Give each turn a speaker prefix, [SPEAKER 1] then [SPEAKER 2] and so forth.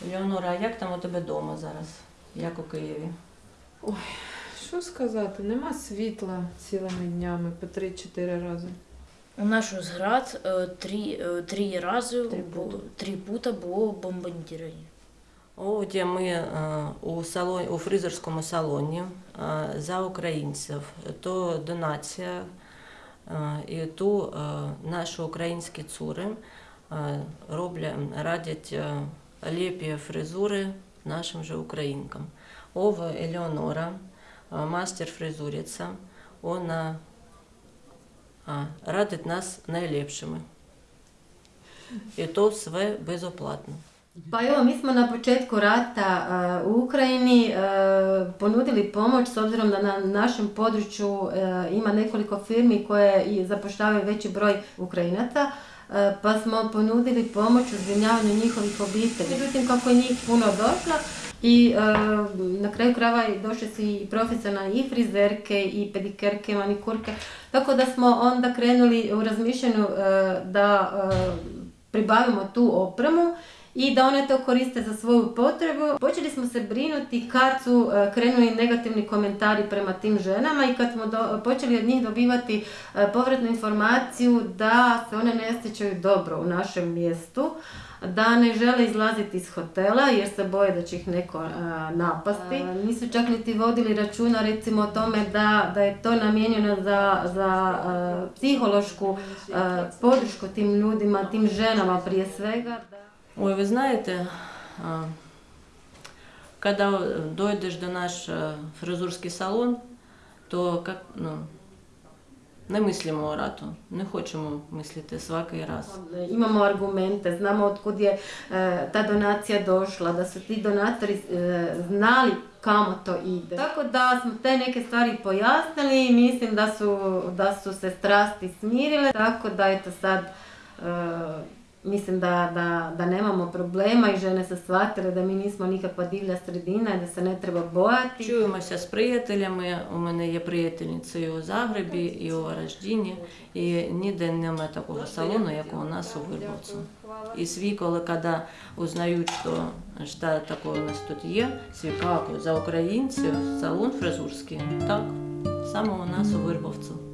[SPEAKER 1] Леонора, а як там у тебе вдома зараз? Як у Києві?
[SPEAKER 2] Ой, що сказати, нема світла цілими днями по 3-4 рази.
[SPEAKER 3] У наш зград е, три, е, три рази
[SPEAKER 1] три
[SPEAKER 3] було, три пута було бомбардування.
[SPEAKER 1] Оді ми е, у салоні, у фризерському салоні за українців. То донація і ту е, наші українські цури е, роблять, радять е, лепі фризури нашим же українкам. Ова Елеонора, е, мастер фризуриця, вона е, радить нас найлепшими. І то все безоплатно.
[SPEAKER 4] Pa evo, mi smo na početku rata e, u Ukrajini e, ponudili pomoć s obzirom da na našem području e, ima nekoliko firmi koje zapošljavaju veći broj Ukrajinaca. Pa smo ponudili pomoć u zbrinjavanju njihovih obitelji. Međutim, kako je njih puno došlo i na kraju krajeva i došle su i profesionalne i frizerke i pedikerke, manikurke. Tako da smo onda krenuli u razmišljanju da pribavimo tu opremu i da one to koriste za svoju potrebu. Počeli smo se brinuti kad su e, krenuli negativni komentari prema tim ženama i kad smo do- počeli od njih dobivati e, povratnu informaciju da se one ne osjećaju dobro u našem mjestu, da ne žele izlaziti iz hotela jer se boje da će ih neko e, napasti. E, nisu čak niti vodili računa recimo o tome da, da je to namijenjeno za, za psihološku podršku tim ljudima, tim ženama prije svega. Da...
[SPEAKER 1] Ой, ви знаєте, а, коли дойдеш до наш е, фризурський салон, то як, ну, не мислимо рато, не хочемо мислити svaki раз.
[SPEAKER 4] Imamo argumente, znamo otkud je e, ta donacija došla, da su ti donatori e, znali kamo to ide. Tako da smo te neke stvari pojasnili i mislim da su, da su se strasti smirile, tako da eto sad e, mislim da, da, da nemamo problema i žene su shvatile da mi nismo nikakva divlja sredina i da se ne treba bojati.
[SPEAKER 1] Чуємося з приятелями. У мене є приятельниці і у Загребі, і у Вараждіні, і ніде немає такого салону, як у нас у Вирбовцю. І свій, коли узнають, що, що таке у нас тут є, свій каку за українців, салон фризурський. Так, саме у нас у Вирбовцю.